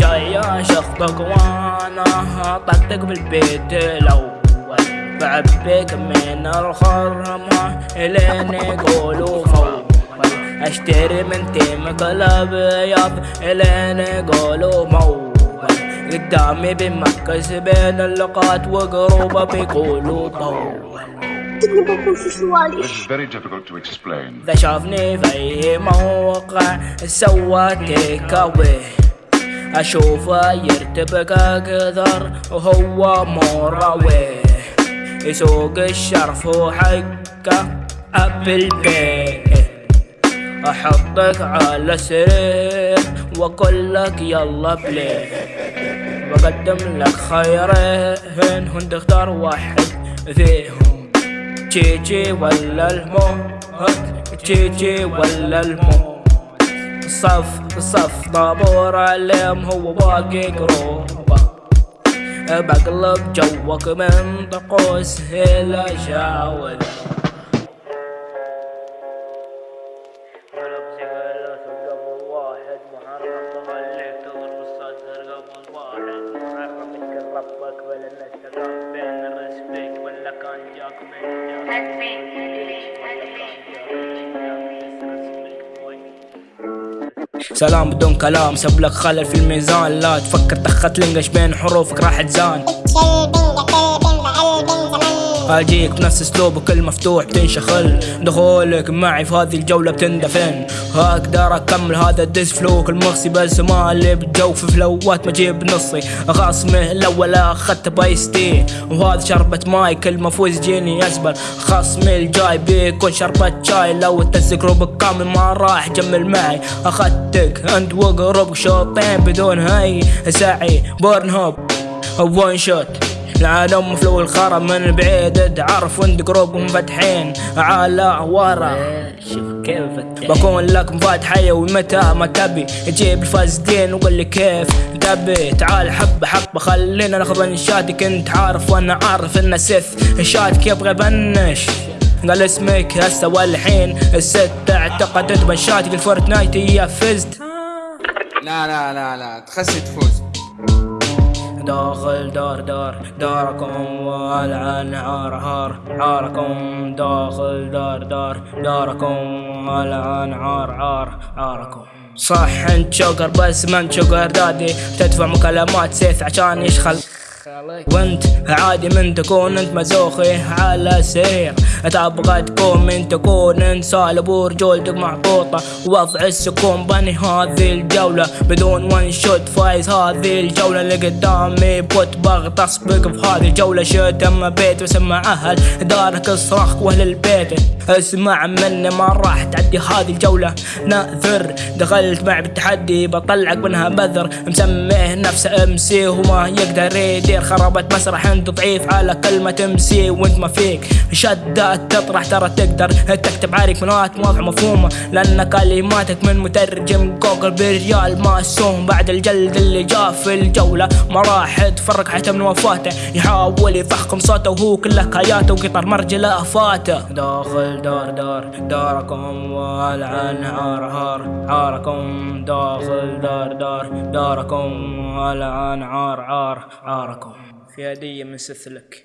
جاي شخطك وأنا طقطق بالبيت الأول بعبيك من الخرمة الين يقولوا فول اشتري من تيمك الابيض الين يقولوا مول قدامي بمكس بين اللقات وقروبة بيقولوا طول تقدر بقول في سوالف This is very difficult to explain. إذا شافني في أي موقع سوى تيك أوي أشوفه يرتبك أكثر وهو مروي يسوق الشرف وحقه أبل بيه أحطك على سرير وأقول لك يلا بليه بقدم لك خيرين هون تختار واحد فيهم. تشيجي ولا الموت تشيجي ولا الموت صف صف طابور عليهم هو باقي قروبة. بقلب جوك من طقوس إلى شاول سلام بدون كلام سب لك خلل في الميزان. لا تفكر تخت لنقش بين حروفك راح تزان. اجيك بنفس اسلوبك المفتوح بتنشخل دخولك معي في هذه الجولة بتندفن. أقدر أكمل هذا الدس فلوك المغصي بس ما اللي بجوف فلوات ما جيب نصي. خصمي الأول أخذت بايستي وهذا شربة ماي كل ما فوز جيني اسبل خصمي الجاي بيكون شربة شاي. لو تسك ربك كامل ما راح جمل معي. أخذتك انت وقرب شوطين بدون هاي. سعي بورن هوب وان شوت العالم فلو الخرا من بعيد تعرف وانت قروب مفتحين على ورا. شوف كيف بكون لك مفاتحية ومتى ما تبي. تجيب الفاسدين وقول لي كيف تبي تعال حبة حبة خلينا ناخذ انشاتي كنت عارف وأنا عارف ان سث شاتك يبغى بنش؟ قال اسمك هسه والحين. الست اعتقدت بنشاتك الفورتنايت هي فزت. لا لا لا لا تخسي تفوز. داخل دار دار داركم والعن عار عار عاركم داخل دار دار داركم والعن عار عار عاركم صح انت شوكر بس ما انت شوكر دادي. تدفع مكالمات سيف عشان يشخل. وانت عادي من تكون انت مزوخي على سرير. تبغى تكون من تكون انسان ورجولتك محطوطة وضع السكون بني هذه الجولة. بدون وان شوت فايز هذه الجولة. اللي قدامي بوت بغطس بك في هذه الجولة. شتم بيت وسمع أهل دارك الصراخ واهل البيت اسمع مني ما راح تعدي هذه الجولة. ناذر دخلت معي بالتحدي. بطلعك منها بذر. مسميه نفسه امسي وما يقدر يدير خربت مسرح. أنت ضعيف على كلمة امسي وانت ما فيك شدات تطرح ترى تقدر تكتب عليك كلمات واضحة مفهومة. لأن كلماتك من مترجم جوجل بريال معصوم بعد الجلد اللي جاء في الجولة ما راح تفرق حتى من وفاته. يحاول يفخم صوته وهو كله كاياته وقطر مرجله فاته داخل دار دار داركم والعن عار عار عاركم داخل دار دار داركم والعن عار عار عاركم في هدية من سثلك.